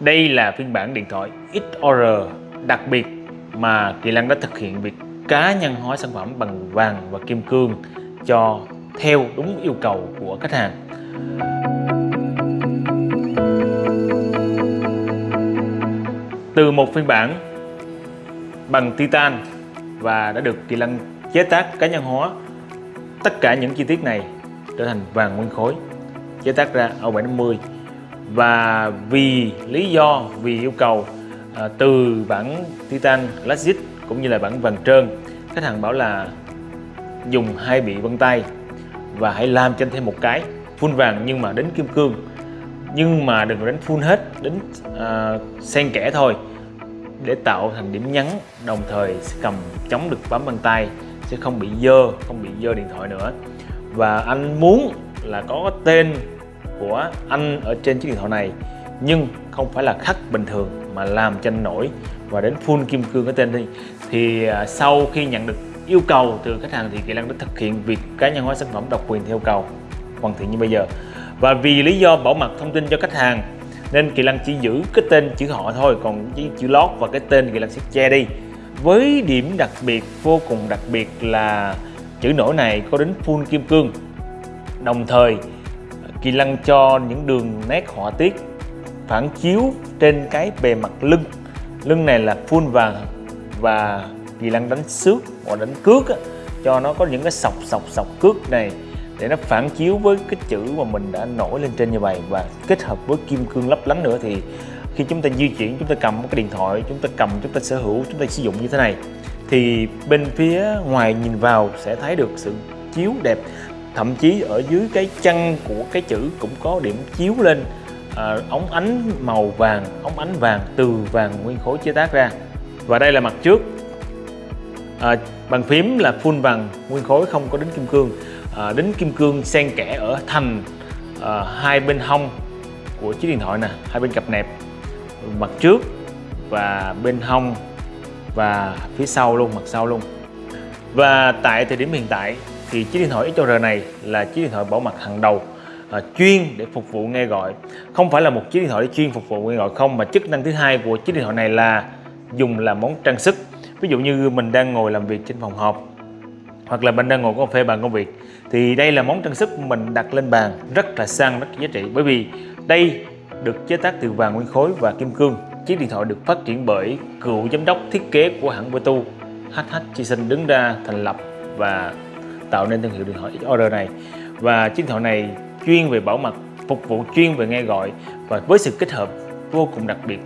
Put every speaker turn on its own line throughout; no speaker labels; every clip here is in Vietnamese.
Đây là phiên bản điện thoại XOR đặc biệt mà Kỳ Lăng đã thực hiện việc cá nhân hóa sản phẩm bằng vàng và kim cương cho theo đúng yêu cầu của khách hàng. Từ một phiên bản bằng titan và đã được Kỳ Lăng chế tác cá nhân hóa, tất cả những chi tiết này trở thành vàng nguyên khối chế tác ra O750 và vì lý do vì yêu cầu à, từ bản Titan Classic cũng như là bản vàng trơn khách hàng bảo là dùng hai bị vân tay và hãy làm cho thêm một cái full vàng nhưng mà đến kim cương. Nhưng mà đừng đánh full hết đến à, xen kẽ thôi để tạo thành điểm nhấn đồng thời sẽ cầm chống được bấm bằng tay sẽ không bị dơ không bị dơ điện thoại nữa. Và anh muốn là có tên của anh ở trên chiếc điện thoại này nhưng không phải là khắc bình thường mà làm tranh nổi. Và đến full kim cương cái tên đi. Thì à, sau khi nhận được yêu cầu từ khách hàng thì Kỳ năng đã thực hiện việc cá nhân hóa sản phẩm độc quyền theo cầu hoàn thiện như bây giờ. Và vì lý do bảo mật thông tin cho khách hàng nên Kỳ Lăng chỉ giữ cái tên chữ họ thôi còn chữ, chữ lót và cái tên Kỳ Lăng sẽ che đi. Với điểm đặc biệt vô cùng đặc biệt là chữ nổi này có đến full kim cương. Đồng thời Kỳ Lăng cho những đường nét họa tiết phản chiếu trên cái bề mặt lưng. Lưng này là full vàng và Kỳ Lăng đánh xước hoặc đánh cước á, cho nó có những cái sọc sọc sọc cước này để nó phản chiếu với cái chữ mà mình đã nổi lên trên như vậy. Và kết hợp với kim cương lấp lánh nữa thì khi chúng ta di chuyển chúng ta cầm một cái điện thoại chúng ta cầm chúng ta sở hữu chúng ta sử dụng như thế này thì bên phía ngoài nhìn vào sẽ thấy được sự chiếu đẹp thậm chí ở dưới cái chân của cái chữ cũng có điểm chiếu lên à, ống ánh màu vàng ống ánh vàng từ vàng nguyên khối chế tác ra. Và đây là mặt trước. À, bàn phím là full vàng nguyên khối không có đính kim cương. À, đính kim cương xen kẽ ở thành à, hai bên hông của chiếc điện thoại nè hai bên cặp nẹp mặt trước và bên hông và phía sau luôn mặt sau luôn. Và tại thời điểm hiện tại thì chiếc điện thoại XR này là chiếc điện thoại bảo mật hàng đầu à, chuyên để phục vụ nghe gọi. Không phải là một chiếc điện thoại để chuyên phục vụ nghe gọi không mà chức năng thứ hai của chiếc điện thoại này là dùng làm món trang sức. Ví dụ như mình đang ngồi làm việc trên phòng họp hoặc là mình đang ngồi cà phê bàn công việc thì đây là món trang sức mình đặt lên bàn rất là sang rất giá trị. Bởi vì đây được chế tác từ vàng nguyên khối và kim cương. Chiếc điện thoại được phát triển bởi cựu giám đốc thiết kế của hãng Vertu HH Chi Sinh đứng ra thành lập và tạo nên thương hiệu điện thoại order này. Và chiếc điện thoại này chuyên về bảo mật phục vụ chuyên về nghe gọi và với sự kết hợp vô cùng đặc biệt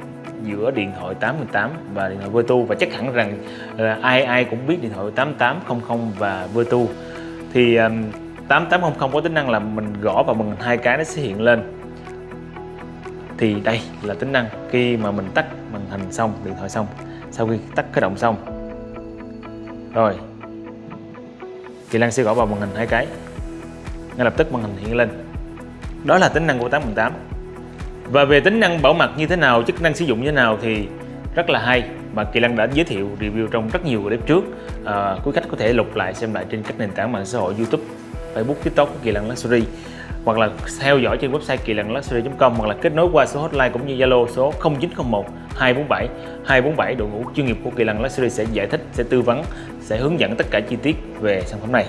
giữa điện thoại 818 và điện thoại Vertu. Và chắc hẳn rằng là ai ai cũng biết điện thoại 8800 và Vertu. Thì um, 8800 có tính năng là mình gõ vào màn hình hai cái nó sẽ hiện lên. Thì đây là tính năng khi mà mình tắt màn hình xong điện thoại xong sau khi tắt khởi động xong. Rồi. Kỳ Lan sẽ gõ vào màn hình hai cái. Ngay lập tức màn hình hiện lên. Đó là tính năng của 818 và về tính năng bảo mật như thế nào chức năng sử dụng như thế nào thì rất là hay mà Kỳ Lăng đã giới thiệu review trong rất nhiều clip trước. À, quý khách có thể lục lại xem lại trên các nền tảng mạng xã hội YouTube Facebook TikTok của Kỳ Lăng Luxury hoặc là theo dõi trên website kỳ lăng luxury.com hoặc là kết nối qua số hotline cũng như Zalo số 0901 247 247 đội ngũ chuyên nghiệp của Kỳ Lân Luxury sẽ giải thích, sẽ tư vấn, sẽ hướng dẫn tất cả chi tiết về sản phẩm này.